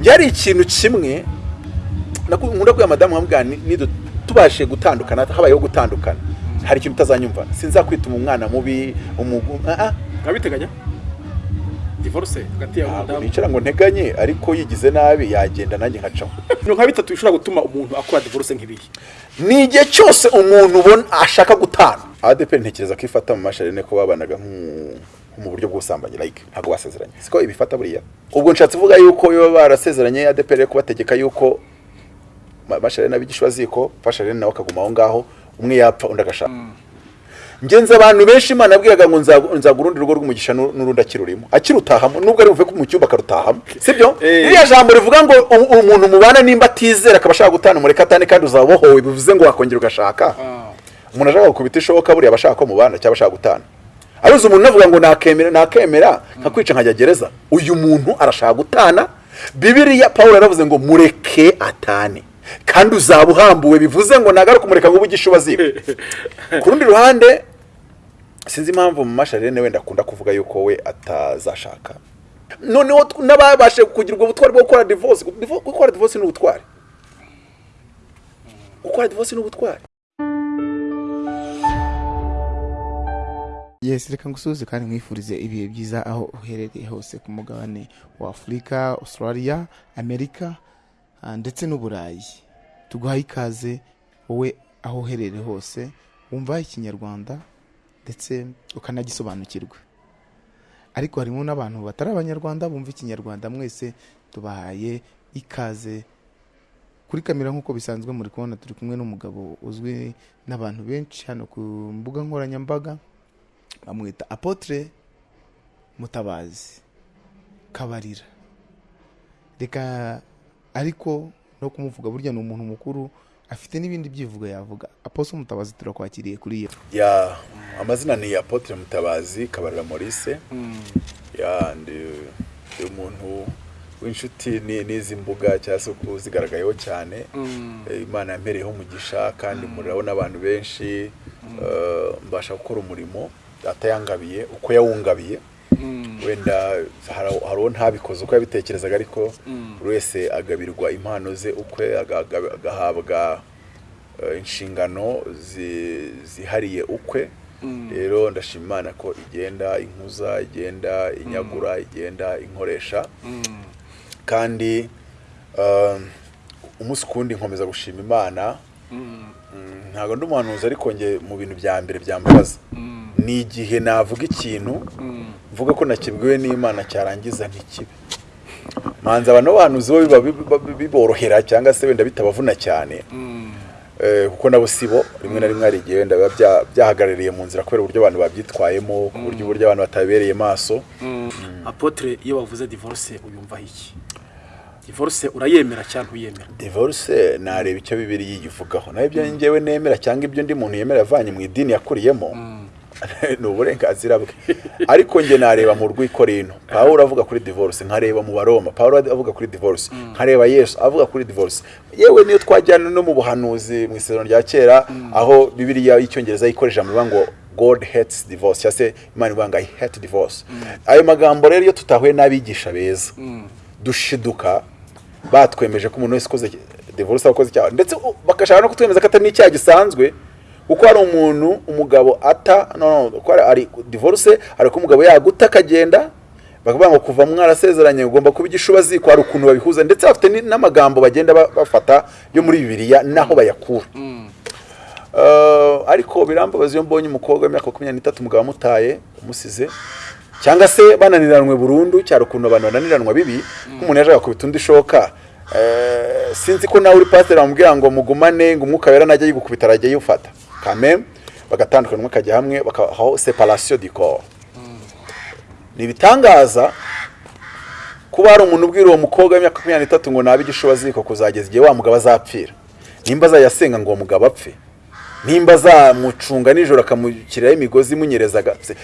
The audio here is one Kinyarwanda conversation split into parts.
njye hari ikintu kimwe nkunda kubwira madamu ni- nidu- tubashe gutandukana habayeho gutandukana. Hari ikintu utazanyumva. Sinzakwituma umwana mubi umugu nkabiteganya divorce hagati yawe n'umudamu nicara ngo nteganye ariko yigize nabi yagenda nanjye nkacaho. Ibintu nka bitatu bishobora gutuma umuntu akora divorce nk'ibihe ni igihe cyose umuntu ubona ashaka gutana. Adeperi ntekereza ko ifata mu masharine ko babanaga nk'u- nko mu buryo bw'ubusambanyi like ntabwo basezeranye. Siko ibifata buriya? Ubwo nshatse kuvuga yuko iyo barasezeranye adeperi yo kubategeka yuko ma- masharine abigishwaziko fasharine nawe akaguma aho ngaho umwe yapfa undi agashaka. Ngenzi abantu benshi imana yabwiraga ngo nzaga urundi rugo rw'umugisha nu- n'urundi akirurimo. Akirutahamo nubwo ari buve ko mu cyumba akarutahamo. Sibyo? Eh. ririya jambo rivuga ngo umuntu mubana nimba atizera akaba ashaka gutana umureka atane kandi uzaba ubohowe bivuze ngo wakongera ugashaka. Umuntu ashaka gukubita ishoboka buriya aba ashaka ko mubana cyangwa ashaka gutana. Aruzi umuntu navuga ngo nakemera nakemera nkakwica nkajya gereza. Uyu muntu arashaka gutana. Bibiriya paul yaravuze ngo mureke atane. Kandi uzaba uhambuwe bivuze ngo nagaruka umureka ngo ubugishe ubaziko ku rundi ruhande sinzi impamvu mu masharene wenda akunda kuvuga yuko we atazashaka. Noneho n'ababashe kugira ubwo butwari bwo gukora divorce. Divo- gukora divorce ni ubutwari. Gukora divorce ni ubutwari. Yes reka ngusuhuze kandi mwifurize ibihe byiza aho uherereye hose ku mugabane wa afurika australia amerika ah, ndetse n'uburayi. Tuguhaye ikaze wowe aho uherereye hose wumva ikinyarwanda ndetse ukanagisobanukirwa. Ariko harimo n'abantu batari abanyarwanda bumva ikinyarwanda mwese tubahaye ikaze. Kuri kamera nk'uko bisanzwe muri kubona turi kumwe n'umugabo uzwi n'abantu benshi hano ku mbuga nkoranyambaga. Bamwita apotre mutabazi. Kabarira. Reka ariko no kumuvuga burya ni umuntu mukuru afite n'ibindi byivugo yavuga. Aposo mutabazi turakwakiriye kuri iyo. Ya amazina ni apotre mutabazi kabarira maurice. Ya ndi ndi umuntu w'inshuti ni- n'izi mbuga cyangwa se uzigaragayeho cyane. Eh, imana yampereyeho umugisha kandi murabona abantu benshi. Eh, mbasha gukora umurimo. Atayangabiye uko yawungabiye. Wenda hari uwo ntabikoze uko yabitekerezaga ariko buri wese agabirwa impano ze ukwe aga- aga- agahabwa eh, inshingano zi- zihariye ukwe. Rero ndashima imana ko igenda inkuza igenda inyagura igenda inkoresha. Kandi um, umunsi kundi nkomeza gushima imana. Mm, ntabwo ndi umuhanuzi ariko nge mu bintu bya mbere byambabaza ni igihe navuga ikintu mvuga ko nakibwiwe n'imana cyarangiza ntikibe. Manza abantu b'abahanuzi bo biba biborohera cyangwa se wenda bitabavuna cyane. Eh, kuko nabo sibo rimwe na rimwe hari igihe wenda biba bya- byahagarariye mu nzira kubera uburyo abantu babyitwayemo ku buryo uburyo abantu batabereye maso. Apotre iyo bavuze divorce uyumvaho iki? Divorce urayemera cyangwa ntuyemera divorce nareba icyo bibiri yivugaho naho ibyo njyewe nemera cyangwa ibyo undi muntu yemera avanye mu idini yakuriyemo ni uburenganzira bwe. Ariko njye nareba mu rw'ikorino pawulo avuga kuri divorce nkareba mu baroma. Pawulo avuga kuri divorce nkareba yesu avuga kuri divorce. Yewe niyo twajyana no mu buhanuzi mu isezerano rya kera aho bibiriya y'icyongereza yikoresha mu ngo God hates divorce. Cyangwa se imana ivuga ngo I hate divorce. Ayo magambo rero iyo tutahuye n'abigisha beza dushiduka batwemeje ko umuntu wese ukoze divorce aba akoze icyaha. Ndetse bagashaka no kutwemeza ko atari n'icyaha gisanzwe kuko hari umuntu umugabo ata no, no, ko hari- hari divorce hari ko umugabo yaguta akagenda bakavuga ngo kuva mwarasezeranye ugomba kuba igishubaziko hari ukuntu babihuza ndetse bafite n'amagambo bagenda ba- bafata yo muri bibiliya naho bayakura. Eh, ariko birambabaza iyo mbonye umukobwa w'imyaka makumyabiri n'itatu umugabo amutaye umusize cyangwa se bananiranwe burundu cyari ukuntu abantu bananiranwa bibi nk'umuntu yaje agakubita undi ishoka. Eh, sinzi ko nawe uri pasiteri bamubwira ngo mugumane ngo umwuka wera najya yigukubita arajya yifata. Kame bagatandukana umwe akajya hamwe bakabaho separation du corps. Ni ibitangaza kuba hari umuntu ubwira uwo mukobwa w'imyaka makumyabiri n'itatu ngo nabe igishubaziko kuzageza igihe wa mugabo azapfira. Nimba azayasenga ngo uwo mugabo apfe. Nimba azamucunga nijoro akamushyiriraho imigozi imunyereza agapfe.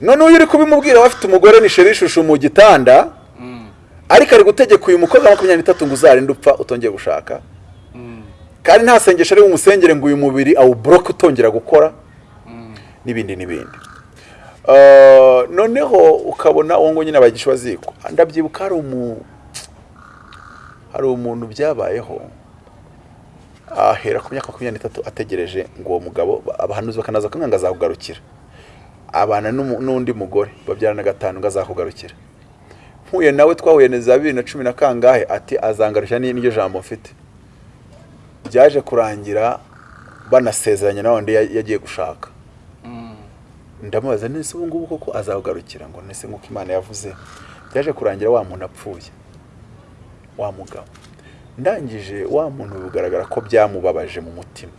Noneho iyo uri kubimubwira we afite umugore ni sheri ishusho mu gitanda ariko ari gutegeka uyu mukobwa wa makumyabiri n'itatu ngo uzarinde upfa utongeye gushaka. Kandi nta sengesho ari bumusengere ngo uyu mubiri awuboroke utongera gukora n'ibindi n'ibindi. Eh, noneho ukabona uwo nguwo nyine abagishwa ziko ndabyibuka hari umu hari umuntu byabayeho ahera ku myaka makumyabiri n'itatu ategereje ngo uwo mugabo abahanuzi bakanaza kumwe ngo azakugarukira. Abana n'undi mugore babyarana gatanu ngo azakugarukira. Mpuye nawe twahuye na bibiri na cumi na kangahe? Ati azangarusha ni- n'iryo jambo mfite. Byaje kurangira banasezeranye na wundi ya- yagiye gushaka. Ndamubaza nese ubu ngubu koko azagarukira ngo nese nk'uko imana yavuze? Byaje kurangira wa muntu apfuye. Wa mugabo. Ndangije wa muntu bigaragara ko byamubabaje mu mutima.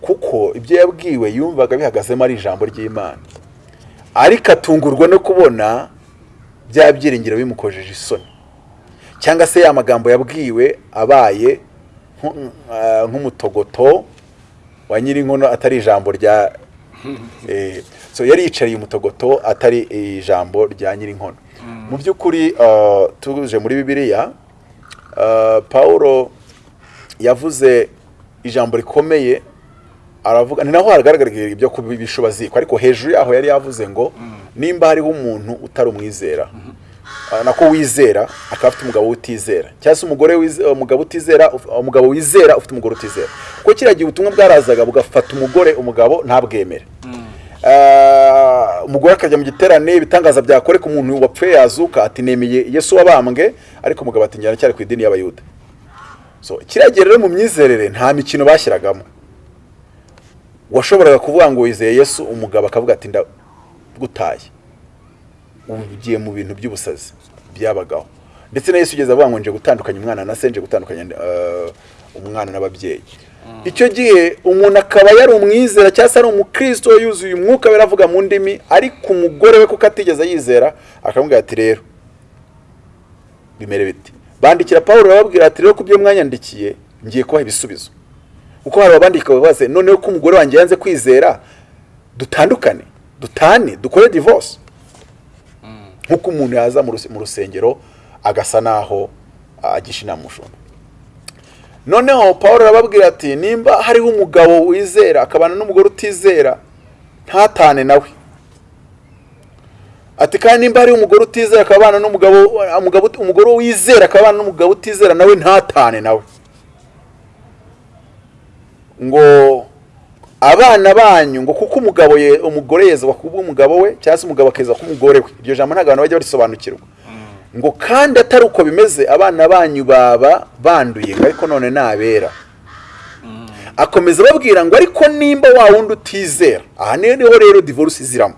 Kuko ibyo yabwiwe yumvaga bihagazemo ari ijambo ry'imana. Ariko atungurwa no kubona bya byiringiro bimukojeje isoni. Cyangwa se ya magambo yabwiwe abaye nk'umutogoto wa nyirinkono atari ijambo rya Eh, so yari yicariye umutogoto atari ijambo rya nyirinkono. Mu by'ukuri ah, tuje muri bibiliya pawulo yavuze ijambo rikomeye aravuga ni naho hagaragara ibyo kubishubaziko ariko hejuru yaho yari yavuze ngo nimba hariho umuntu utari umwizera. Ah, nako wizera akaba afite umugabo utizera. Cyangwa se umugore wize- umugabo utizera uf- umugabo wizera ufite umugore utizera. Kuko kiriya gihe ubutumwa bwarazaga bugafata umugore umugabo ntabwemere. Ah, umugore akajya mu giterane ibitangaza byakoreka umuntu wapfuye yazuka ati nemeye yesu wabambwe ariko umugabo ati njyana cyari ku idini y'abayuda. So kiriya gihe rero mu myizerere nta mikino bashyiragamo. Washoboraga kuvuga ngo wizeye yesu umugabo akavuga ati ndagutaye ugiye mu bintu by'ubusazi. Byabagaho. Ndetse na yesu ugeze avuga ngo nje gutandukanya umwana na se nje gutandukanya eh, umwana n'ababyeyi. Icyo gihe umuntu akaba yari umwizera cyangwa se ari umukristo yuzuye umwuka we avuga mu ndimi ariko umugore we kuko atigeze yizera akamubwira ati rero. Bimere biti. Bandikira paul bababwira ati rero ku byo mwanyandikiye ngiye kubaha ibisubizo. Kuko hari abandika babaze noneho ko umugore wanjye yanze kwizera dutandukane dutane dukore divorce. Nk'uko umuntu yaza mu ruse- mu rusengero agasa naho ah, agisha inama umushumba noneho paul arababwira ati nimba hariho umugabo wizera akabana n'umugore utizera ntatane nawe ati kandi nimba hariho umugore utizera akabana n'umugabo umugabo umugore wizera akabana n'umugabo utizera nawe ntatane nawe ngo abana banyu ngo kuko umugabo ye umugore yezwa kuba umugabo we cyangwa se umugabo akeza ku mugore we. Iryo jambo ntabwo abantu bajya barisobanukirwa ngo kandi atari uko bimeze abana banyu baba banduye ngo ariko none ni abera akomeza ababwira ngo ariko nimba wa wundi utizera aha ni ho rero divorce iziramo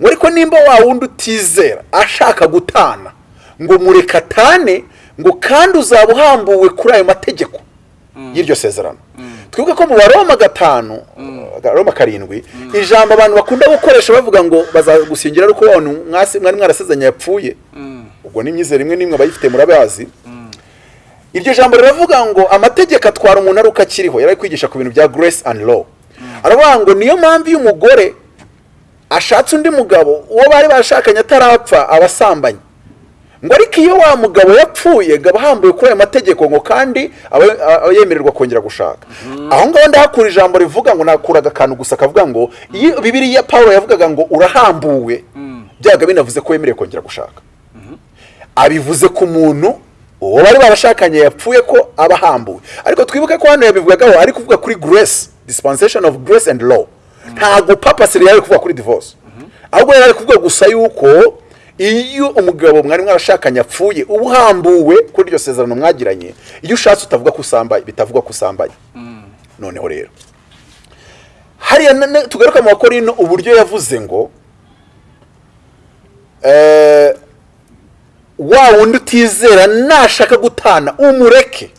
ngo ariko nimba wa wundi utizera ashaka gutana ngo mureka atane ngo kandi uzaba uhambuwe kuri ayo mategeko y'iryo sezerano. Twibuke ko mu baroma gatanu roma karindwi ijambo abantu bakunda gukoresha bavuga ngo bazagusingira ariko mwari mwarasezanye yapfuye. Ubwo ni imyizere imwe n'imwe abayifite murabazi iryo jambo riravuga ngo amategeko atwara umuntu ari uko akiriho yari ari kwigisha ku bintu bya grace and law. Aravuga ngo niyo mpamvu iyo umugore ashatse undi mugabo uwo bari barashakanye atarapfa aba asambanye ngo ariko iyo wa mugabo yapfuye ngo aba ahambuwe kuri ayo mategeko ngo kandi aba yemererwa kongera gushaka. Aho ngaho ndahakura ijambo rivuga ngo nakuraga akantu gusa kavuga ngo iyo bibiriya paul yavugaga ngo urahambuwe byaga binavuze ko wemerewe kongera gushaka. Abivuze ku muntu uwo bari barashakanye yapfuye ko aba ahambuwe. Ariko twibuke ko hano yabivugagaho ari kuvuga kuri grace dispensation of grace and law. Ntabwo papasi yari ari kuvuga kuri divorce. Ahubwo yari ari kuvuga gusa yuko iyo umugabo mwari mwarashakanye apfuye uba uhambuwe kuri iryo sezerano mwagiranye iyo ushatse utavuga ko usambaye bitavuga ko usambaye. Noneho rero. Hariya tugaruka mu bakorino uburyo yavuze ngo eh, wa wundi utizera nashaka gutana umureke.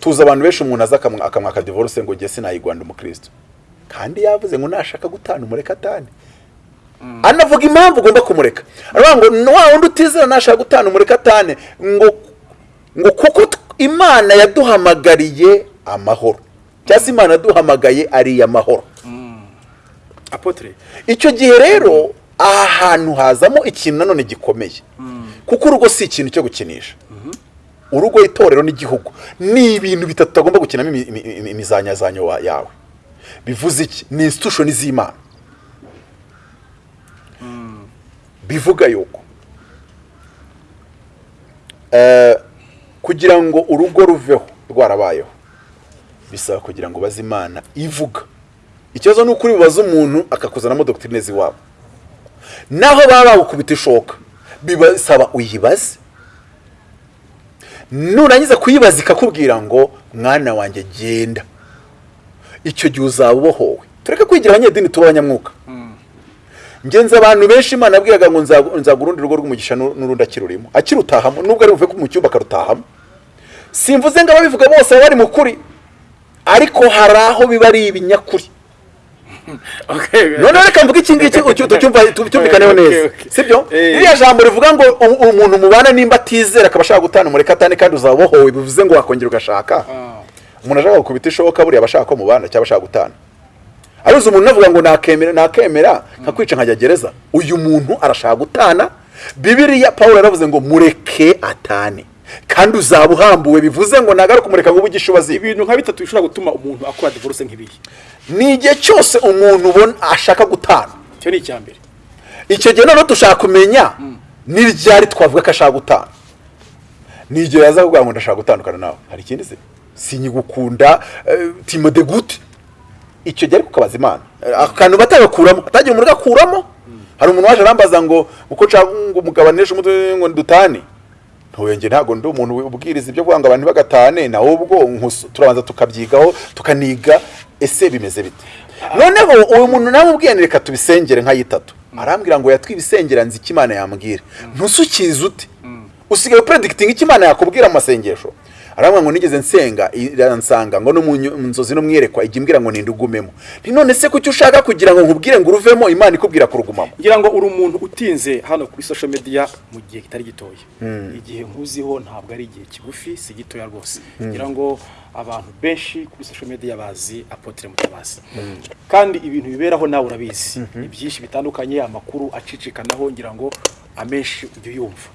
Tuzi abantu benshi umuntu aza akamwa- akamwaka divorce ngo jye sinayigwanda umukristo. Kandi yavuze ngo nashaka gutana umureke atane. Anavuga impamvu ugomba kumureka. Aravuga ngo wa wundi utizera nashaka gutana umureke atane. Ngo ngo kuko imana yaduhamagariye amahoro. Cyangwa se imana yaduhamagaye ari amahoro. Apotre. Icyo gihe rero aha hantu hazamo ikintu nanone gikomeye. Kuko urugo si ikintu cyo gukinisha. Urugo itorero n'igihugu ni ibintu bitatu utagomba gukinamo imi- imi- imi- imizanyazanyo yawe. Bivuze iki? Ni institution z'imana. Bivuga yuko. Eh, kugira ngo urugo ruveho rwarabayeho. Bisaba kugira ngo baze imana ivuga. Ikibazo ni uko uri bubaze umuntu akakuzanamo dogitirine z'iwabo naho baba bagukubita ishoka bibasaba uyibaze. Nurangiza kuyibaza ikakubwira ngo mwana wanjye genda. Icyo gihe uzaba ubohowe. Tureke kwigira abanyedini tuba abanyamwuka. Ngenzi abantu benshi imana yabwiraga ngo nzaga urundi rugo rw'umugisha n'u- n'urundi akirurimo akirutahamo. Nubwo ari buve mu cyumba akarutahamo. Simvuze ngo ababivuga bose baba bari mu kuri. Ariko hari aho biba ari ibinyakuri. Noneho reka mvuge iki ngiki ucyu- tucyumva- tu- cyumvikaneho Okay, neza. sibyo? Eh. ririya jambo rivuga ngo umuntu mubana nimba atizera akaba ashaka gutana umureka atane kandi uzaba ubohowe bivuze ngo wakongera ugashaka. Umuntu ashaka gukubita ishoka buriya aba ashaka ko mubana cyangwa ashaka gutana. Aruzi umuntu unavuga ngo nakemera nakemera nkakwica nkajya gereza. Uyu muntu arashaka gutana. Bibiriya paul yaravuze ngo mureke atane. Kandi uzaba uhambuwe bivuze ngo nagaruka kumureka ngo ubugishe ubaziba ibintu nka bitatu bishobora gutuma umuntu akora divorce nk'ibiyi ni igihe cyose umuntu ubona ashaka gutana. Icyo ni icya mbere. Icyo gihe noneho dushaka kumenya ni ryari twavuga ko ashaka gutana. Ni igihe yaza kuvuga ngo ndashaka gutandukana nawe. Hari ikindi se? Sinyigukunda uh, timode gute icyo gihe ariko ukabaza imana. Akantu batagakuramo atagira umuntu agakuramo. Hari umuntu waje arambaza ngo uko nshaka ngo umugabanishe umutwe ngo dutane ntuyenge ntabwo ndi umuntu ubwiriza ibyo kuvuga ngo abantu bagatane nawe ubwo turabanza tukabyigaho tukaniga ese bimeze bite? Noneho uyu muntu nawe ubwiye reka tubisengere nka yitatu. Arambwira ngo yatwibisengera nzi icyo imana yambwira. Ntusukize ute usigaye upredikitinga icyo imana yakubwira mu masengesho. Arambwira ngo nigeze nsenga iransanga ngo no mu nzozi no mwerekwa ijya imbwira ngo nindugumemo nti none se kuki ushaka kugira ngo nkubwire ngo uruvemo? Imana ikubwira kurugumamo. Ngira ngo uri umuntu utinze hano kuri social media mu gihe kitari gitoya. Igihe nkuziho ntabwo ari igihe kigufi si gitoya rwose. Ngira ngo abantu benshi kuri social media bazi apotre mutabazi. Kandi ibintu biberaho nawe urabizi. Ni byinshi bitandukanye amakuru acicikanaho ngira ngo amenshi ujya uyumva.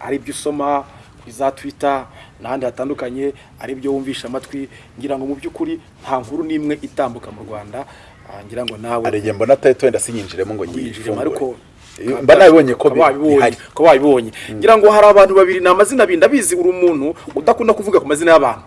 Ari ibyo usoma kuri za twitter n'ahandi hatandukanye ari ibyo wumvisha amatwi ngira ngo mu by'ukuri nta nkuru n'imwe itambuka mu rwanda. Ah, ngira ngo nawe igihe mbona atari wenda sinyinjiremo ngo winjiremo ariko nyifungure mba nabibonye ko bihari. ukaba wabibonye ngira ngo hari abantu babiri ni amazina abiri ndabizi uri umuntu udakunda kuvuga ku mazina y'abantu.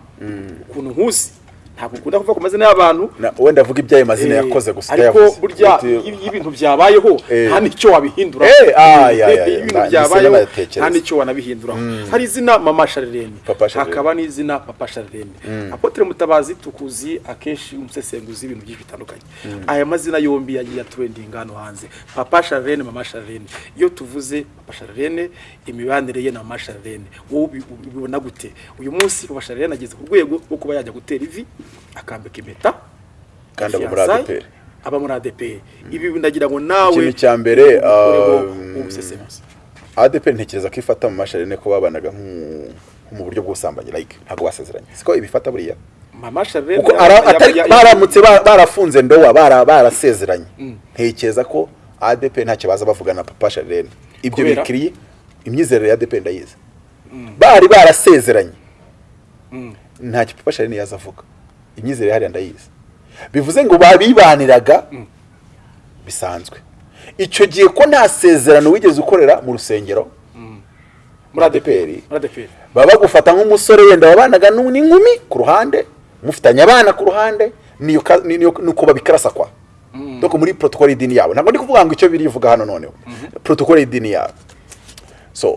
Ukuntu nkuzi. Ntabwo ukunda kuvuga ku mazina y'abantu. Wenda avuga iby'ayo mazina Eh, yakoze gusa ariko burya iyo ibintu byabayeho Eh. nta n'icyo wabihindura. Eh, ah, ibintu byabayeho nta n'icyo wanabihinduraho hari izina mama Charlene. hakaba n'izina papa Charlene. Apotre mutabazi tukuzi akenshi umusesenguzi w'ibintu byinshi bitandukanye. Aya mazina yombi yagiye atrendinga hano hanze. Papa Charlene mama Charlene. Iyo tuvuze papa Charlene imibanire ye na mama Charlene. Wowe ubi- ubibona gute? Uyu munsi papa Charlene ageze ku rwego rwo kuba yajya gutera ivi. Akambika impeta Kandi aba muri aba muri ADPR ibi ndagira ngo nawe Ikintu cya mbere, um, ntekereza ko ifata mu masharene ko babanaga mu buryo bw'ubusambanyi like ntabwo basezeranye. Siko ibifata buriya? Baramutse ba- barafunze ndowa bara- barasezeranye. Ntekereza ko ADP ntacyo baza bavugana na papa Charlene ibyo bikiriye imyizerere ya ADP ndayizi. Bari barasezeranye. Ntacyo papa Charlene yaza avuga imyizerere hariya ndayizi. Bivuze ngo babibaniraga bisanzwe. Icyo gihe ko nta sezerano wigeze ukorera mu rusengero muri ADPR. muri ADPR baba bagufata nk'umusore wenda wabanaga n'inkumi ku ruhande mufitanye abana ku ruhande nuko babikarasa kwa doko muri protokole y'idini yabo. Ntabwo ndi kuvuga ngo icyo birivuga hano noneho. Protokole y'idini yabo. So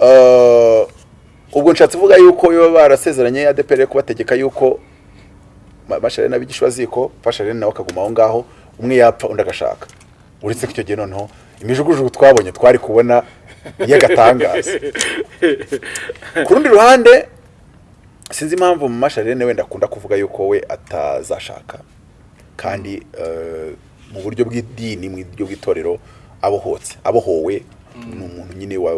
uh, ubwo nshatse kuvuga yuko iyo barasezeranye ADPR kubategeka yuko ma- masharene abigishwa ziko fasharene nawe akaguma aho ngaho umwe yapfa undi agashaka. Uretse ko icyo gihe noneho imijugujugu twabonye twari kubona y'agatangaza. Ku rundi ruhande sinzi impamvu mu masharene wenda akunda kuvuga yuko we atazashaka. Kandi eh, mu buryo bw'idini mu buryo bw'itorero abohotse abohowe. Ni umuntu nyine wa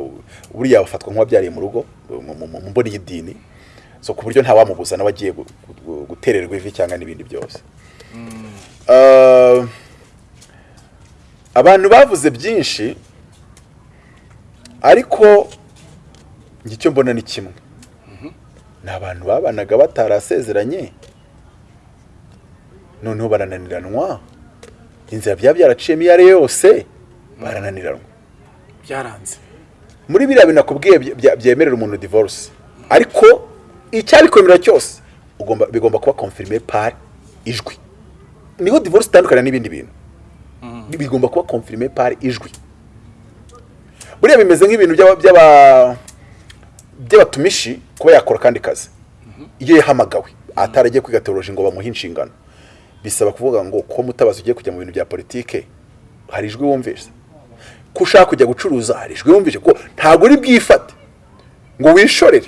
buriya afatwa nk'uwabyariye mu rugo mu mboni y'idini. So ku buryo ntawamubuza nawe agiye gu- gu- gutererwa ivi cyangwa n'ibindi byose. Eh, abantu bavuze byinshi ariko icyo mbona ni kimwe. Ni abantu babanaga batarasezeranye noneho barananiranwa. Inzira byaba byaraciyemo iyo ari yo yose barananiranwa. Byaranze. Muri biriya bintu nakubwiye bye- bye- byemerera umuntu divorce. Ariko icyabikwemerera cyose ugomba bigomba kuba confirmé par ijwi. Niho divorce itandukana n'ibindi bintu. Bigomba kuba confirmé par ijwi. Buriya bimeze nk'ibintu by'aba- by'aba- by'abatumishi kuba yakora akandi kazi. Iyo yahamagawe ataragiye kwiga teoloji ngo bamuhe inshingano. Bisaba kuvuga ngo ko mutabazi ugiye kujya mu bintu bya politike hari ijwi wumvise. Ko ushaka kujya gucuruza hari ijwi wumvise. Ko ntabwo uri bwifate ngo wishorere.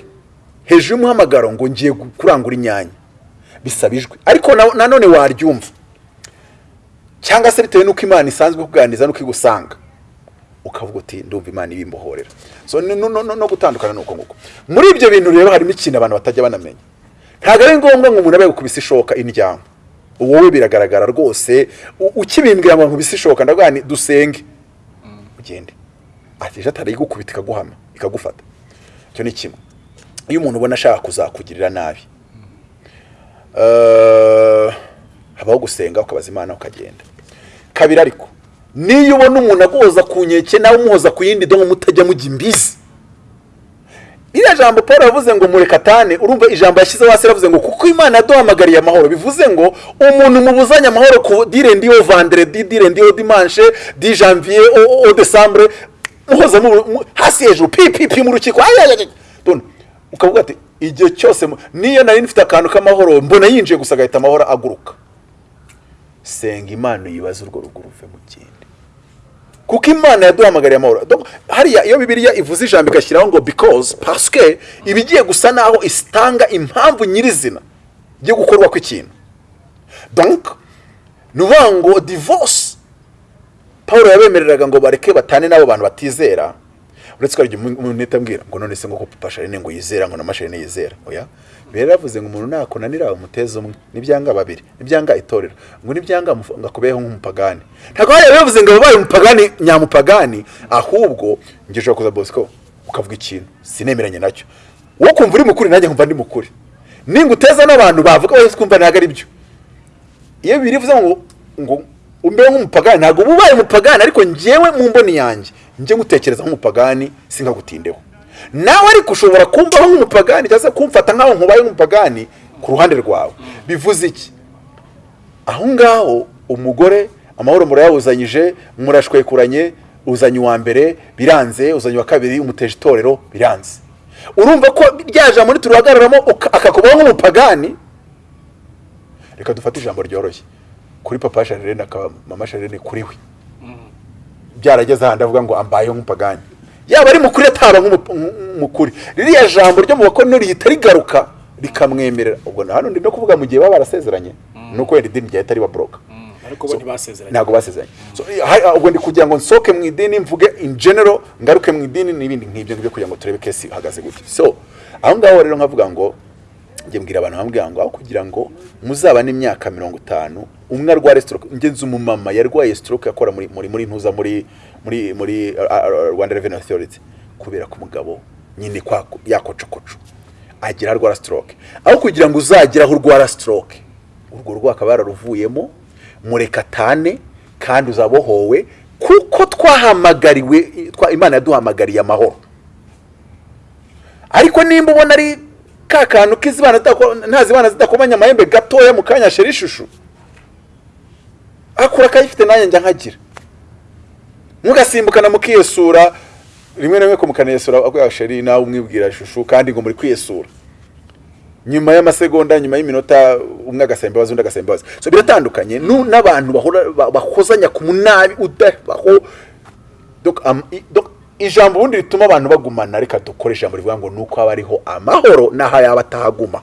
Hejuru y'umuhamagaro ngo ngiye gu- kurangura inyanya. Bisaba ijwi ariko na- nanone waryumva. Cyangwa se bitewe n'uko imana isanzwe kuganiriza n'uko igusanga ukavuga uti ndumva imana ibimbohorera so no, gutandukana ni uko nguko. Muri ibyo bintu rero harimo ikintu abantu batajya banamenya. Ntabwo ari ngombwa ngo umuntu abe gukubisa ishoka indyamo wowe biragaragara rwose ukibimbwira ngo nkubise ishoka ndavuga nti dusenge. Ugende. Ati ejo atari igukubita ikaguhama ikagufata. Icyo ni kimwe. Iyo umuntu ubona ashaka kuzakugirira nabi eh, habaho gusenga ukabaza imana ukagenda. Kabiri ariko niyo ubona umuntu aguhoza ku nkeke nawe umuhoza ku yindi dongo mutajya mujya imbizi. Iriya jambo paul yavuze ngo murekatane urumva ijambo yashyizeho hasi yaravuze ngo kuko imana yaduhamagariye amahoro bivuze ngo umuntu mubuzanye amahoro ku dire ndiyo vendredi dire ndiyo dimanche di janvier o, decembre muhoza mu, mu, hasi hejuru pi pi pi mu rukiko. Ukavuga ati igihe cyose niyo nari nifite akantu k'amahoro mbona yinjiye gusa agahita amahoro aguruka. Senga imana uyibaze urwo rugo ruve mu kindi. Kuko imana yaduhamagariye amahoro. Hariya iyo bibiliya ivuze ijambo igashyiraho ngo because parce iba igiye gusa naho isitanga impamvu nyirizina yo gukorwa kw'ikintu. Donc ni ukuvuga ngo divorce. Paul yabemereraga ngo bareke batane n'abo bantu batizera. Uretse ko hari igihe umuntu ahita ambwira ngo none se ngo ko papa sharine ngo yizera ngo na masharine yizera. Oya? Mbere yaravuze ngo umuntu nakunanira umuteze umwe. Nibyanga babiri nibyanga itorero. Ngo nibyanga ngo akubeho nk'umupagani. Ntabwo hariya bivuze ngo wabaye umupagani nyamupagani. Ahubwo ushobora kuza bosco ukavuga ikintu. Sinemeranye na cyo wowe ukumva uri mu kuri nanjye nkumva ndi mu kuri. Ninguteza n'abantu bavuga wese kumva ntabwo ari byo. Iyo birivuze ngo ngo umbeho nk'umupagani ntabwo uba ubaye umupagani ariko njyewe mu mboni yanjye. Njye ngutekereza nk'umupagani sinkagutindeho. Nawe ariko ushobora kumvaho nk'umupagani cyangwa se kumfata nk'aho nkubaye nk'umupagani ku ruhande rwawe. Bivuze iki? Aho ngaho umugore amahoro murayawuzanyije murashwekuranye uzanye uwa mbere biranze uzanye uwa kabiri umuteje itorero biranze. Urumva ko rya jambo nituruhagararamo uka- akakubaho nk'umupagani? Reka dufate ijambo ryoroshye. Kuri papa sharire na mama sharire kuri we. Byarageze ahandi avuga ngo ambayeho nk'umupagani. Yaba ari mu kuri ataba nk'umukuri. Ririya jambo ryo mu bakono rihita rigaruka rikamwemerera. Ubwo hano ndi no kuvuga mu gihe baba barasezeranye nuko wenda idini ryahita ribaboroka ntibasezeranye. ntabwo basezeranye. Ubwo ndi kugira ngo nsoke mu idini mvuge in general ngaruke mu idini n'ibindi nk'ibyo ngibyo kugira ngo turebe kesi ihagaze gutya. So aho ngaho rero nkavuga ngo njye mbwira abantu bambwira ngo aho kugira ngo muzabane imyaka mirongo itanu umwe arware stroke njye nzi umumama yarwaye stroke akora muri muri muri ntuza muri muri muri uh, uh, Rwanda Revenue Authority. Kubera ko umugabo nyine kwa yakocokoco agira arwara stroke. Aho kugira ngo uzagire aho urwara stroke urwo rwo akaba yararuvuyemo murekatane kandi uzabohowe kuko twahamagariwe twa, imana yaduhamagariye amahoro. Ariko nimba ubona ari ka kantu k'izibana zidako- nta zibana zidakomanya amahembe gatoya mu kanya sheri ishusho akura akayifite nanjye njya nkagira. Mugasimbukana mukiyesura rimwe na rimwe aguya sheri nawe umwibwira ishusho kandi ngo muri kwiyesura. Nyuma y'amasegonda nyuma y'iminota umwe agasaba imbabazi undi so biratandukanye n'abantu bahora ba- bakozanya ku munabi udabaho Ijambo ubundi rituma abantu bagumana reka dukore ijambo rivuga ngo nuko haba hariho amahoro n'aho yaba atahaguma.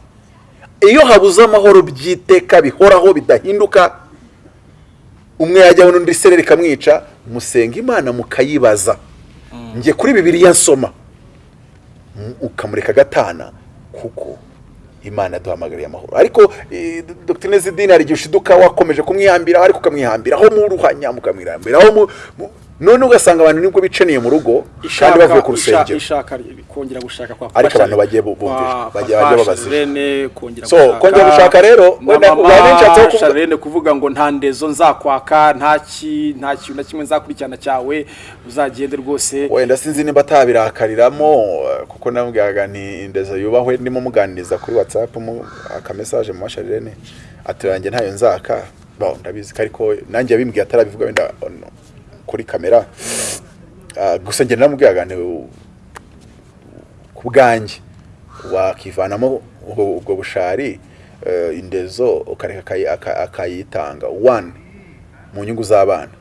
Iyo habuze amahoro by'iteka bihoraho bidahinduka umwe yajyaho n'undi sereri ikamwica musenga imana mukayibaza. Njye kuri bibiliya nsoma. Ukamureka agatana kuko imana yaduhamagariye amahoro. Ariko eh, dr. Zidini hari igihe ushiduka wakomeje kumwihambiraho ariko ukamwihambiraho mu ruhanya mukamwihambiraho mu- mu- none ugasanga abantu ni bwo bicaniye mu rugo kandi bavuye ku rusengero. Ariko abantu bagiye bu- bumvira, bagiye- babazira. So, kongera gushaka rero, wenda kuvuga- ngo nta ndezo nzakwaka nta ki nta kintu na kimwe nzakurikirana cyawe uzagende rwose. Wenda sinzi nimba atabirakariramo kuko namubwiraga nti indezo yubahwe ndimo muganiriza kuri whatsapp mu akamesaje mu masharirene ati yanjye ntayo nzaka. Ndabizi ko ariko nanjye yabimbwiye atarabivuga wenda on- kuri kamera. Ah, gusa njye u- ku bwanjye wakivanamo ubwo bushari eh, indezo ukareka akayi- aka- akayitanga. One mu nyungu z'abana.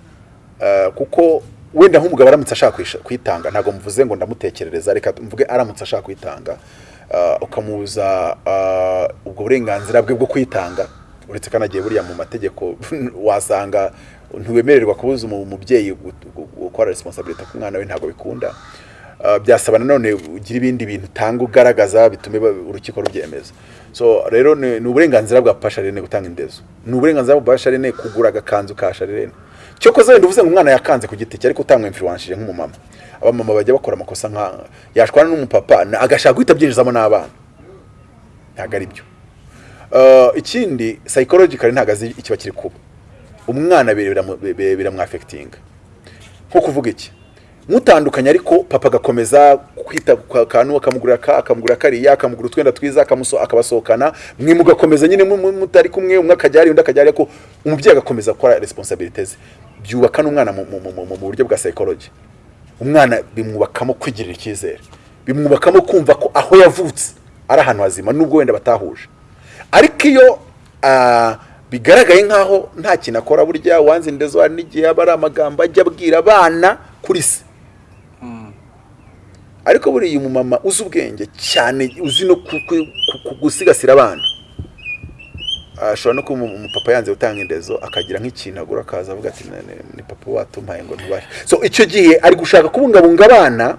Eh, kuko wenda nk'umugabo aramutse ashaka kuyitanga ntabwo mvuze ngo ndamutekerereza reka mvuge aramutse ashaka kuyitanga eh, ukamubuza ubwo burenganzira bwe bwo kuyitanga uretse ko anagiye buriya mu mategeko wasanga ntiwemererwa kubuza umu- umubyeyi gu- gu- gukora responsibility ku mwana we ntabwo bikunda. Uh, byasaba nanone ugira ibindi bintu utanga ugaragaza bitume urukiko rubyemeza. So rero ni uburenganzira bwa papa Charlene gutanga indezo. Ni uburenganzira bwa papa Charlene kugura agakanzu ka Charlene cyokoze wenda uvuze ngo umwana yakanze ku giti cye ariko utamwinfluenshije nk'umumama. Abamama bajya bakora amakosa nka yashwana n'umupapa agashaka guhita abyinjizamo n'abana. Ntabwo ari byo Uh, ikindi psychologically ntabwo azi ikiba kiri kuba. Umwana biramwafekitinga nko kuvuga iki? Mutandukanye ariko papa agakomeza kwita ku kantu akamugurira ka akamugurira kariya akamugura utwenda twiza akabasohokana. Mwe mugakomeza nyine mu- mu- mutari kumwe umwe akajya ari undi akajya ariko umubyeyi agakomeza gukora responsibilities. Ze byubaka n'umwana mu, buryo bwa psychology. Umwana bimwubakamo kwigirira icyizere. Bimwubakamo kumva ko aho yavutse ari ahantu hazima nubwo wenda batahuje. Ariko iyo ah, bigaragaye nk'aho nta kintu akora burya wanze indezo hari n'igihe aba ari amagambo ajya abwira abana kuri se. Ariko buriya umumama uzi ubwenge cyane uzi no gusigasira abana. Ashobora no kuba umu- umupapa yanze gutanga indezo akagira nk'ikintu agura akaza avuga ati "Ne- ne- ni papa watumpaye ngo ntubashe so icyo gihe ari gushaka kubungabunga abana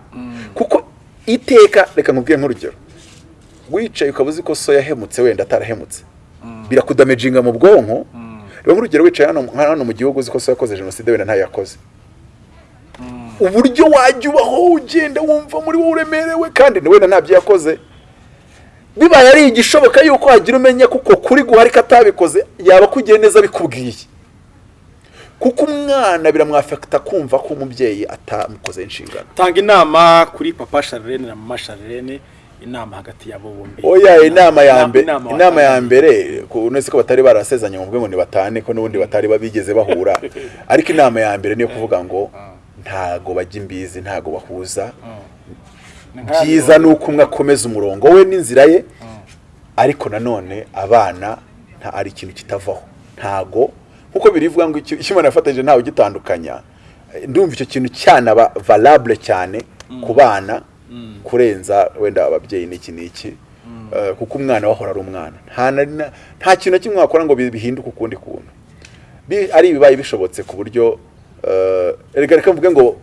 kuko iteka reka nkubwire nk'urugero. Wicaye ukaba uzi ko so yahemutse wenda atarahemutse. Birakudamejinga mu bwonko. Reba nk'urugero wicaye hano hano mu gihugu uzi ko so yakoze jenoside wenda ntayo yakoze. Uburyo wajya ubaho ugenda wumva muri wowe uremerewe kandi wenda ntabyo yakoze. Bibaye ari igishoboka yuko wagira umenya kuko kuri guhari ko atabikoze yaba akugiye neza bikubwiye kuko umwana biramwafekita kumva ko umubyeyi atamukoze inshingano. Tanga inama kuri papa Charlene na mama Charlene. Inama hagati yabo bombi. Oya inama ya mbere inama ya mbere nese ko batari barasezanye ngo ngo ni batane ko n'ubundi batari babigeze bahura. Ariko inama ya mbere niyo kuvuga ngo ntago bajya imbizi ntago bahuza. Nka- byiza ni uko umwe akomeza umurongo we n'inzira ye. Ariko nanone abana nta ari ikintu kitavaho. Ntago nk'uko birivuga ngo icyo umuntu yafatanyije ntawe ugitandukanya. Eh, ndumva icyo kintu cyanaba valable cyane ku bana. Kurenza wenda ababyeyi n'iki n'iki. Eh, kuko umwana we ahora ari umwana. Nta kintu na kimwe wakora ngo bi- bihinduke ukundi kuntu. Ari ibibaye bishobotse ku buryo eh, reka reka mvuge ngo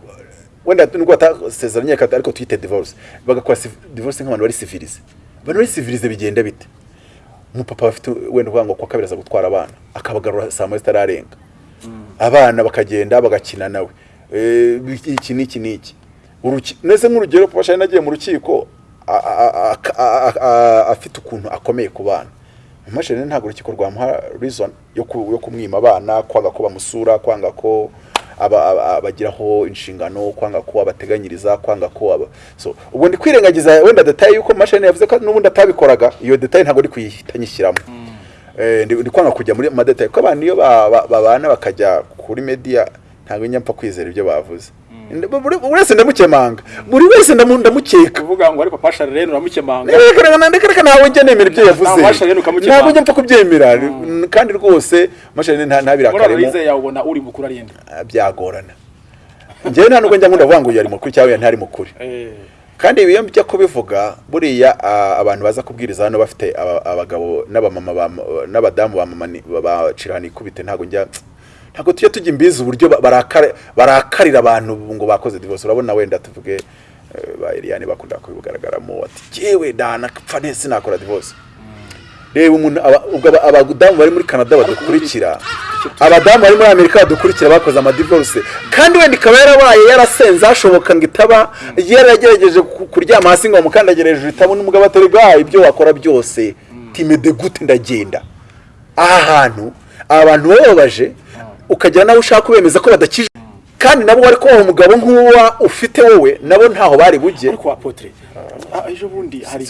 wenda nubwo batasezeranye ariko twite divorce. Bagakora divorce nk'abantu bari civilize. Abantu bari civilize bigenda bite? Umupapa bafite wenda uvuga ngo kwa kabiri aza gutwara abana akabagarura saa moya zitararenga. Abana bakagenda bagakina nawe. Eh, iki n'iki n'iki? Nese nk'urugero papa shani agiye mu rukiko afite ukuntu akomeye ku bana. Imashini ntabwo urukiko rwamuha reason yo ku- yo kumwima abana kwanga ko bamusura kwanga ko aba- aba- abagiraho inshingano kwanga ko abateganyiriza kwanga ko ubwo ndi kwirengagiza wenda detaye yuko mashini yavuze ko n'ubundi atabikoraga iyo detaye ntabwo ndi kuyihita nyishyiramo Eh, ndi kwanga kujya muri madetaye kuko abantu iyo ba- ba- babana bakajya kuri media ntabwo njya mpfa kwizera ibyo bavuze. Wese ndamukemanga. Buri wese ndamu- ndamukeka. Kuvuga ngo ari papa Charlene uramukemanga. Reka ntawe njya nemera ibyo yavuze. Ntabwo njya mpfa kubyemera. Kandi rwose mashini nta yawe ubona uri mukuru ari Ah, byagorana. Njyewe nta nubwo njya nkunda kuvuga ngo uyu ari mukuru cyangwa uyu ntari mu kuri. Eh, kandi iyo njya kubivuga buriya abantu baza kubwiriza hano bafite aba- abagabo n'abamama ba- n'abadamu bacira ikubite ntabwo njya ntabwo tujya tujya imbizi uburyo barakarira abantu ngo bakoze divorce. Urabona wenda tuvuge eh, ba Eliane bakunda kubigaragaramo ati jyewe danapfa nese nakora divorce. Reba umuntu abadamu bari muri canada badukurikira abadamu bari muri amerika badukurikira bakoze amadivorce kandi wenda ikaba yarabaye yarasenze hashoboka ngo itaba yaragerageje ku- kuryama hasi ngo bamukandagire hejuru itabona umugabo atari bwa ibyo wakora byose timede gute ndagenda. Aha hantu aba bantu bababaje ukagera nawe ushaka kubemeza ko badakije. Kandi nabo wari kubaha umugabo nk'uwa ufite wowe nabo ntaho bari bujye. Ah, ejo bundi hari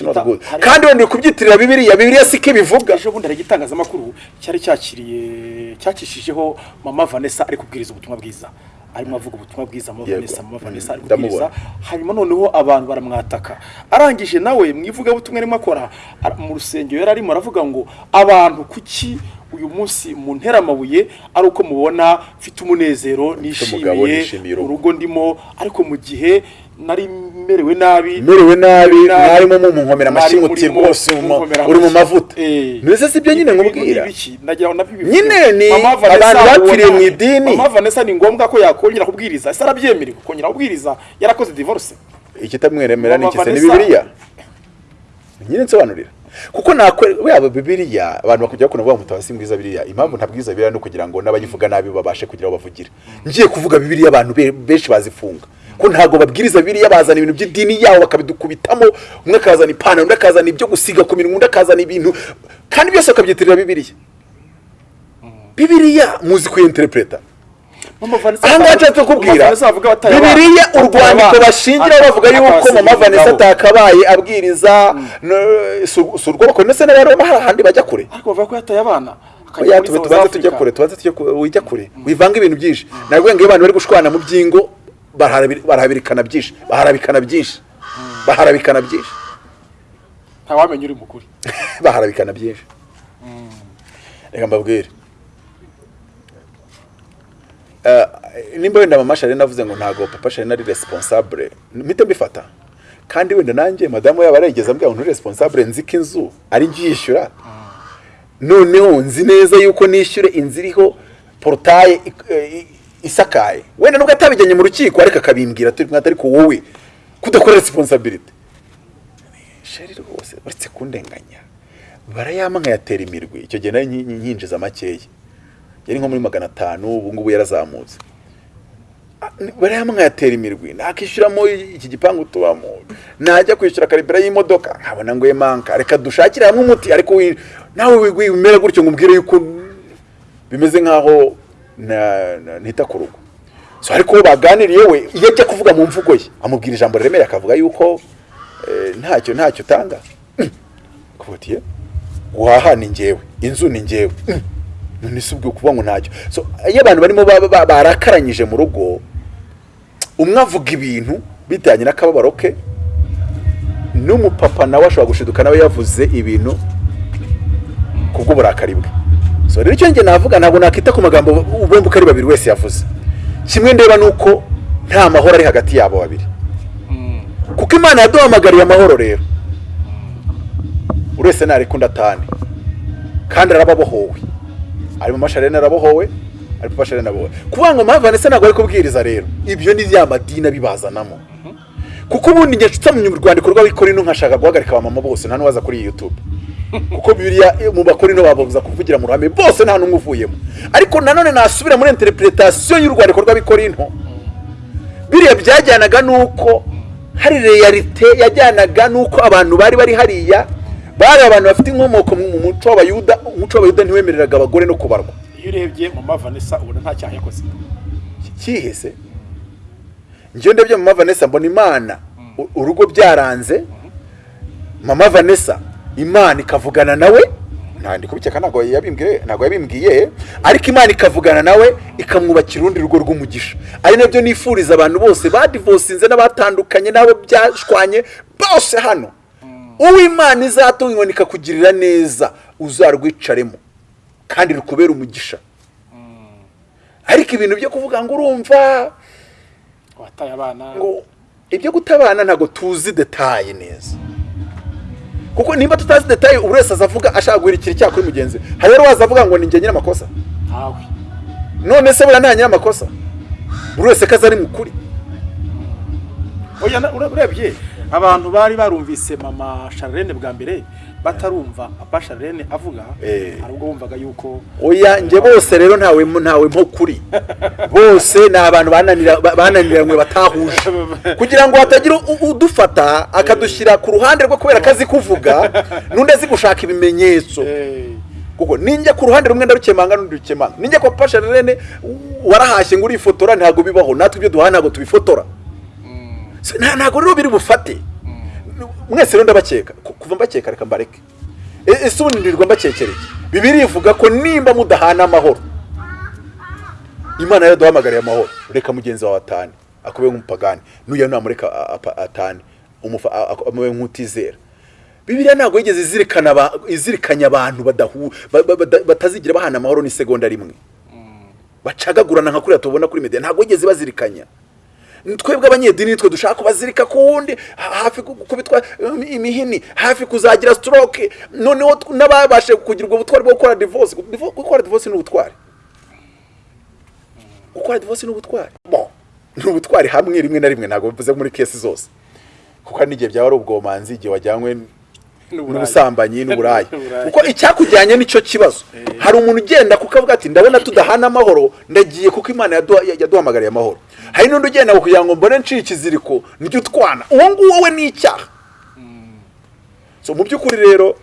kandi wenda uri kubyitirira bibiliya. Bibiliya siko ibivuga. Ejo bundi hari igitangazamakuru cyari cyakiriye cyakishijeho mama vanessa ari kubwiriza ubutumwa bwiza. Arimo avuga ubutumwa bwiza mama vanessa mama vanessa ari Mm, kubwiriza. Hanyuma noneho abantu baramwataka. Arangije nawe mu ivugabutumwa arimo akora mu rusengero yari arimo aravuga ngo abantu kuki uyu munsi mu nteramabuye ari uko mubona mfite umunezero nishimiye urugo." ndimo ariko mu gihe nari merewe nabi merewe nabi mwarimo mumunkomera amashyi mwari muti murimo rwose uri mu- mavuta. Eh. mbese si byo nyine nkubwira. Nyine ni abantu bapfiriye mu idini. Mama Vanessa ni ngombwa ko yakongera kubwiriza. Ese arabyemerewe kongera kubwiriza yarakoze divorce. Ikitamweremera ni Mama iki se? Ni bibiliya? Nyine nsobanurira. Kuko yaba bibiliya abantu bakujya bakunda kuvuga ngo mutabasi mbwiza bibiliya. Impamvu ntabwiza bibiliya no kugira ngo n'abayivuga nabi babashe kugira aho bavugira. Ngiye kuvuga bibiliya abantu be- benshi bazifunga. Ko ntabwo babwiriza bibiliya bazana ibintu by'idini yabo bakabidukubitamo. Umwe akazana ipantaro undi akazana ibyo gusiga ku minwa undi akazana ibintu. Kandi byose bakabyitirira bibiliya. Bibiliya muzi kuyinterpreta Mama Vanessa aha ngaha nshatse kukubwira. Bataye urwandiko abana. bashingiraho bavuga yuko mama vanessa atakabaye abwiriza no- si- urwo bakora ndetse n'abaroma hari ahandi bajya kure? Ariko bavuga ko yataye abana. South tubanze tujya kure tubanze tujya kure wijya kure. Wivanga ibintu byinshi. Nabwo ngo iyo abantu bari gushwana mu byingo barahabirikana byinshi. Baharabikana byinshi. Baharabikana byinshi. Ntawamenya uri mu kuri baharabikana byinshi. Reka mbabwire. Nimba wenda mama sharena avuze ngo ntabwo papa sharena ari responsable mpite mbifata. Kandi wenda nanjye madamu yaba yarigeze ambwira ngo responsable nzi ko inzu. Ari njye yishyura noneho nzi neza yuko nishyure inzu iriho porotaye eh, isakaye. Wenda nubwo atabijyanye mu rukiko ariko akabimbwira turi mwata ariko wowe kudakora responsibility. Sheri rwose uretse kundenganya barayama nkayatera imirwi. Icyo gihe nyi- nyinjiza makeya. Yari nko muri magana atanu ubu ngubu yarazamutse. Ah, ni- barayama nkayatera imirwi? Nakishyuramo iki gipangu tubamo najya kwishyura karibira y'imodoka. Nkabona ngo manka. Reka dushakire hamwe umuti ariko nawe wi- wi- wimera gutyo ngo umbwire yuko bimeze nkaho ntita ku rugo. Ariko baganiriye we iyo ajya kuvuga mu mvugo ye amubwira ijambo riremereye akavuga yuko eh, ntacyo ntacyo utanga. Kubutiye guhaha ni njyewe. Inzu ni njyewe. None si ubwo kuvuga ngo ntacyo. So iyo abantu barimo ba- ba- barakaranyije mu rugo umwe avuga ibintu bijyanye n'akababaro ke n'umupapa nawe ashobora gushiduka nawe yavuze ibintu kubw'uburakari bwe. So rero icyo njye navuga ntabwo nakita ku magambo bombi uko ari babiri wese yavuze. Kimwe ndeba ni uko nta mahoro ari hagati yabo babiri. Kuko imana yaduhamagariye amahoro rero. Buri wese ntarekundi atane kandi arababohowe. Ari mu masharene arabohowe ari papa sharene arabohowe kuvuga ngo mpamvu vanessa ntabwo ari kubwiriza rero ibyo ni ya madini abibazanamo. Kuko ubundi njye nsomye mu rwandiko rw'abikorino nkashaka guhagarika abamama bose nta n'uwaza kuri iyi youtube. Kuko bibiliya mu bakorino babuza kuvugira mu ruhame bose nta n'umwe uvuyemo. Ariko nanone nasubira muri interpretation y'urwandiko rw'abikorino biriya byajyanaga n'uko hari realite yajyanaga n'uko abantu bari bari hariya bari abantu bafite inkomoko mu mu muco w'abayuda umuco w'abayuda ntiwemereraga abagore no kubarwa. Iyo urebye mama vanessa ubona nta cyaha yakoze. Kihese njyewe ndebye mama vanessa mbona imana. U- urugo byaranze. Mama vanessa imana ikavugana nawe. Nta ndi kubikeka ntabwo yabimbwiye ntabwo yabimbwiye. Ariko imana ikavugana nawe ikamwubakira urundi rugo rw'umugisha. Ari na byo nifuriza abantu bose badivosinze n'abatandukanye n'abo byashwanye bose hano. Uw'imana izatunga inkoni ikakugirira neza uzarwicaremo. Kandi rukubera umugisha. Ariko ibintu byo kuvuga ngo urumva wataye abana. ngo ibyo gutabana ntabwo tuzi detaye neza. Kuko nimba tutazi detaye buri wese azavuga ashaka guhirikira icyaha kuri mugenzi we. Hari rero waza avuga ngo ni njye nyir'amakosa? None se buriya nta nyir'amakosa? Buri wese ko aza ari na- ure- urebye abantu bari barumvise mama Charlene bwa mbere batarumva. Papa Charlene avuga Eh. hari ubwo bumvaga yuko oya njye bose rero ntawe ntawe mpo kuri. Bose ni abantu bananira- ba- bananiranywe batahuje. Kugira ngo hatagira udufata akadushyira ku ruhande rwe kubera ko azi kuvuga n'undi azi gushaka ibimenyetso. Eh, kuko ninjya ku ruhande rumwe ndarukemanga n'undi rukemanga ninjya kwa pasha rene warahashye ngo urifotora ntabwo bibaho. Natwe ibyo duhaha ntabwo tubifotora. Ntabwo rero biri bufate. Mwese rero ndabakeka. Ku- kuva mbakeka reka mbareke. E- ese ubundi ndirirwa mbakekereye bibiri ivuga ko nimba mudahana amahoro imana yaraduhamagariye amahoro. Reka mugenzi wawe atane. Akube nk'umupagani. N'uya namureka atane. Umufa- a- a- amube nk'utizera. Bibiliya ntabwo yigeze izirikanya abantu batazigira bahana amahoro n'isegonda rimwe. Bacagagurana nka kuriya tubona kuri media. Ntabwo yigeze bazirikanya twebwe abanyedini nitwe dushaka kubazirika ku wundi ha- hafi ku- kubitwa um, imihini hafi kuzagira stroke. Noneho n'ababashe kugira ubwo butwari bwo gukora divorce. Divo- gukora divorce ni ubutwari. Gukora divorce ni ubutwari. Ni ubutwari hamwe rimwe na rimwe ntabwo bivuze muri kesi zose. Kuko n'igihe byaba ari ubwomanzi igihe wajyanywe n'ubusambanyi n'uburaya. Kuko icyakujyanye ni cyo kibazo hari umuntu ugenda kuko avuga ati ndabona tudahana amahoro ndagiye kuko imana yaduha- yaduhamagariye amahoro. Hari n'undi ugenda kugira ngo mbone nciye ikiziriko niryo utwana. Uwo nguwo we ni icyaha. So mu by'ukuri rero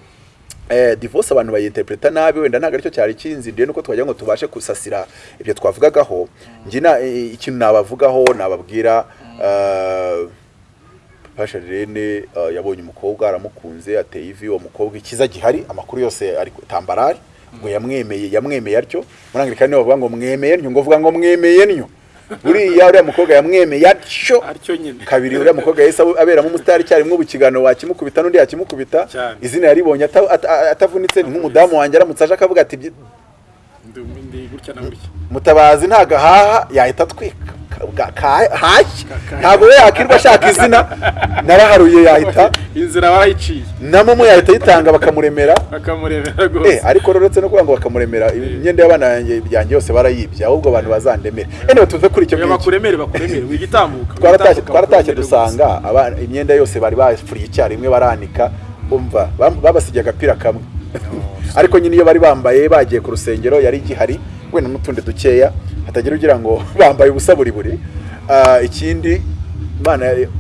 eh, divorce abantu bayinterpreta nabi wenda ntabwo ari cyo cyari kinzindiye nuko twagira ngo tubashe gusasira ibyo twavugagaho. Njye na- eh, ikintu nabavugaho nababwira eh, Pasha Rene uh, yabonye umukobwa aramukunze ateye ivi uwo mukobwa ikiza gihari amakuru yose ari tambarari ngo yamwemeye yamwemeye atyo. Nibo bavuga ngo mwemeye ntyo ngo vuga ngo mwemeye ntyo. Buriya uriya mukobwa yamwemeye atyo. Kabiri uriya mukobwa yahise aberamo umusitari icyarimwe ubu ikiganiro wakimukubita n'undi yakimukubita. Izina yaribonye ata- ata- atavunitse ni nk'umudamu wanjye aramutse aje akavuga ati "Byi- Ndi- ndi gutya na gutya. Mutabazi ntago ahaha yahita atwika. Ntabwo we yakirwa ashaka izina. Naraharuye yahita. Inzira barayiciye na momo yahita ayitanga bakamuremera Eh, rwose. Ariko rero uretse no kuvuga ngo bakamuremera imyenda y'abana yanjye yose barayibye ahubwo abantu bazandemere. Anyway tuve kuri icyo ngicyo bakuremere bakuremere. Wigitambuka twaratashye dusanga imyenda yose bari bafuriye icyarimwe baranika babasigiye agapira kamwe. Ariko nyine iyo bari bambaye bagiye ku rusengero yari igihari. Wenda n'utundi dukeya hatagira ugira ngo bambaye ubusa buri buri. Ah, ikindi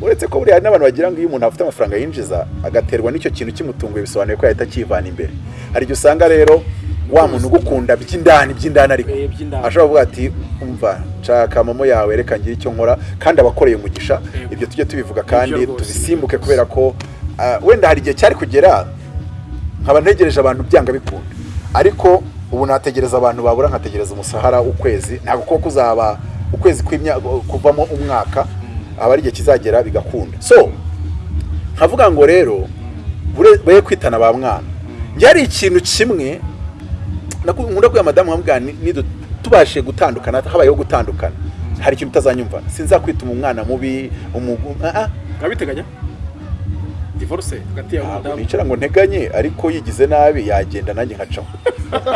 uretse ko buriya hari n'abantu bagira ngo iyo umuntu afite amafaranga yinjiza agaterwa n'icyo kintu kimutunguye bisobanuye ko yahita akivana imbere. Hari igihe usanga rero wa muntu ugukunda by'indani by'indani ariko Eh, ashobora kuvuga ati umva nshaka momo yawe reka ngire icyo nkora. Kandi abakoreye umugisha Yego. ibyo tujye tubivuga kandi tubisimbuke kubera ko ah, wenda hari igihe cyari kugera nkaba ntegereje abantu byanga bikunda. Ariko ubu nategereza abantu babura nkategereza umushahara w'ukwezi ntabwo kuko kuzaba ukwezi kuvamo umwaka aba ari igihe kizagera bigakunda. So nkavuga ngo rero be kwitana ba mwana. Njye hari ikintu kimwe nkunda kubwira madamu nidu- tubashe gutandukana habayeho gutandukana. Hari ikintu utazanyumva. Sinzakwituma umwana mubi nkabiteganya divorce? Hagati yawe n'umudamu nicara ngo nteganye ariko yigize nabi yagenda nanjye nkacaho.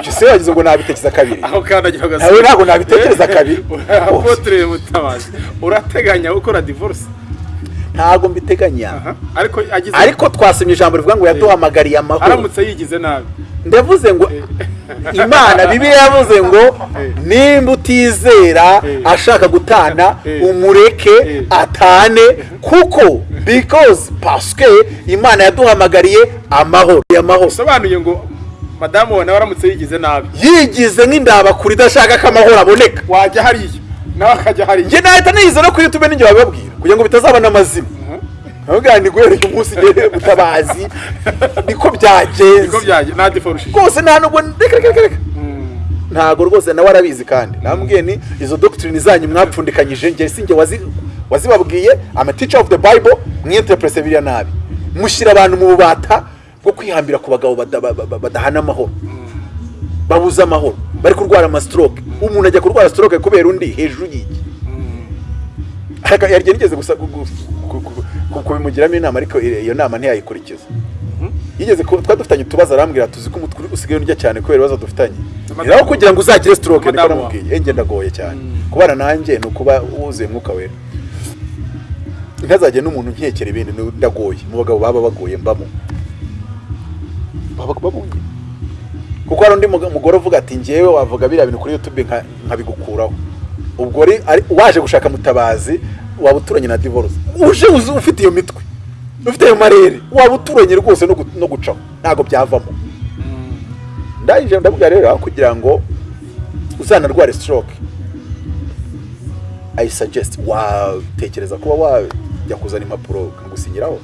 Icyo se yagize ngo nabitekereza kabiri? Aho kandagira nawe ntabwo nabitekereza kabiri. Apotre mutabazi urateganya gukora divorce? Ntabwo mbiteganya. Ariko agize ariko twasomye ijambo rivuga ngo yaduhamagariye amahoro. Aramutse yigize nabi. Ndavuze ngo imana bibi yavuze ngo nimba utizera Eh. ashaka gutana Eh. umureke Eh. atane kuko because pasike imana yaduhamagariye amahoro. Bisobanuye ngo madamu wawe nawe aramutse yigize nabi. Yigize nk'indabakuru idashaka ko amahoro aboneka. Wajya hariya nawe akajya hariya njye nahita niyiza no kuri youtube ninjye babibabwira kugira ngo bitazaba n'amazina ntabwo ni guhera uyu munsi ngere mutabazi niko byagenze. Nta divorce rwose nta nubwo reka reka reka reka. Ntago rwose nawe arabizi kandi. Nambwiye ni izo doctrine zanyu mwapfundikanyije njye si njye wazi wazibabwiye ama teacher of the bible mwinterprete biriya nabi. Mushyira abantu mu bubata bwo kwihambira ku bagabo bada- ba- ba- badahana amahoro. Babuze amahoro. Bari kurwara amastroke umuntu ajya kurwara stroke kubera undi hejuru y'iki? Yari nigeze gusa gu- gu- ku- ku- ku- kubimugiramo inama ariko iyo nama ntiyayikurikiza. Yigeze twari dufitanye utubazo arambwira tuzi ko umutwe usigaye urya cyane kubera ibibazo dufitanye? Naho kugira ngo uzagire stroke niko namubwiye. Njye ndagoye cyane. Kubana nanjye ni ukuba wuzuye umwuka wera. Ntazajye n'umuntu nkekera ibindi ndagoye. Mu bagabo baba bagoye mbamo. Baba babonye. Kuko hari undi mugore uvuga ati ngewe wavuga biriya bintu kuri youtube nka- nkabigukuraho. Ubwo ari waje gushaka mutabazi waba uturanye na divorce. Uje ufite iyo mitwe. Ufite ayo marere. Waba uturanye rwose no gu- no gucaho ntabwo byavamo. Ndangije ndabwira rero aho kugira ngo uzanarware stroke. I suggest watekereza kuba wajya kuzana impapuro nkagusinyiraho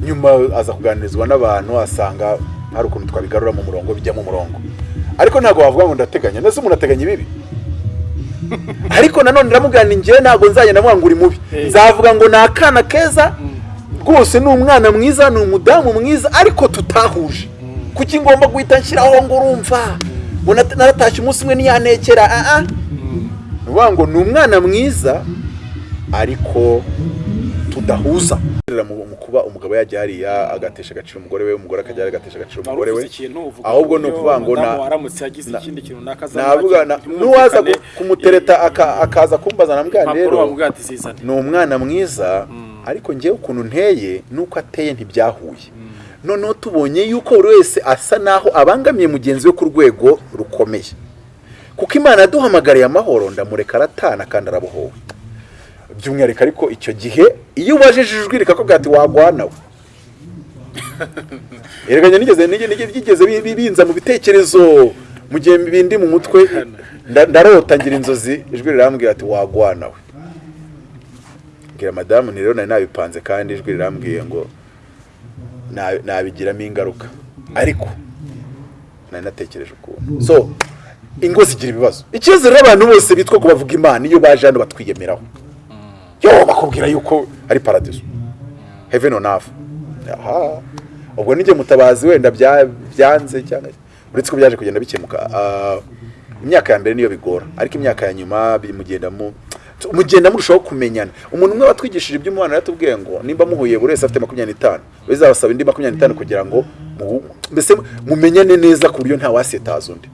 nyuma aza kuganirizwa n'abantu asanga hari ukuntu twabigarura mu murongo bijya mu murongo. Ariko ntabwo wavuga ngo ndateganya. Ndetse umuntu ateganya ibibi? Ariko nanone ndamubwira ni njyewe ntabwo nzagenda mvuga ngo uri mubi Eh. nzavuga ngo ni akana keza rwose ni umwana mwiza ni umudamu mwiza ariko tutahuje. Kuki ngomba guhita nshyiraho ngo urumva ngo naratashye umunsi umwe ntiyanekera ah ah ni ukuvuga ngo ni umwana mwiza ariko tudahuza mu kuba umugabo yajya hariya agatesha agaciro umugore we umugore akajya hariya agatesha agaciro umugore we. ahubwo ni ukuvuga ngo navuga na- n'uwaza ku- kumutereta aka- akaza kumbaza impapuro rero. ni umwana mwiza ariko ngewe ukuntu nteye nuko ateye ntibyahuye. Noneho tubonye yuko buri wese asa naho abangamiye mugenzi we ku rwego rukomeye. Kuko imana yaduhamagariye amahoro ndamureka aratana kandi arabohowe. By'umwihariko ariko icyo gihe iyo ubajije ijwi rikakubwira ati wagwanawe erega nigeze nige- nige- byigeze bi- bi- binza mu bitekerezo. Mu gihe bindi mu mutwe nda- ndarota ngira inzozi ijwi rirambwira ati wagwanawe mbwira madamu rero nari nabipanze kandi ijwi rirambwiye ngo na- nabigiramo ingaruka. Ariko nari natekereje ukuntu. So ingo zigira ibibazo. Ikibazo rero abantu bose bitwa ko bavuga imana iyo baje hano batwiyemeraho. Yo bakubwira yuko ari paradiso heaven on earth. Aha. Ubwo nijye mutabazi wenda bya- byanze cyangwa uretse ko byaje kugenda bikemuka. Ah, imyaka ya mbere niyo bigora. Ariko imyaka ya nyuma mugenda mu mugenda murushaho kumenyana. Umuntu umwe watwigishije iby'umubano yaratubwiye ngo nimba muhuye buri wese afite makumyabiri n'itanu bizabasaba indi makumyabiri n'itanu kugira ngo mbese mumenyane neza ku buryo nta wasitaza undi.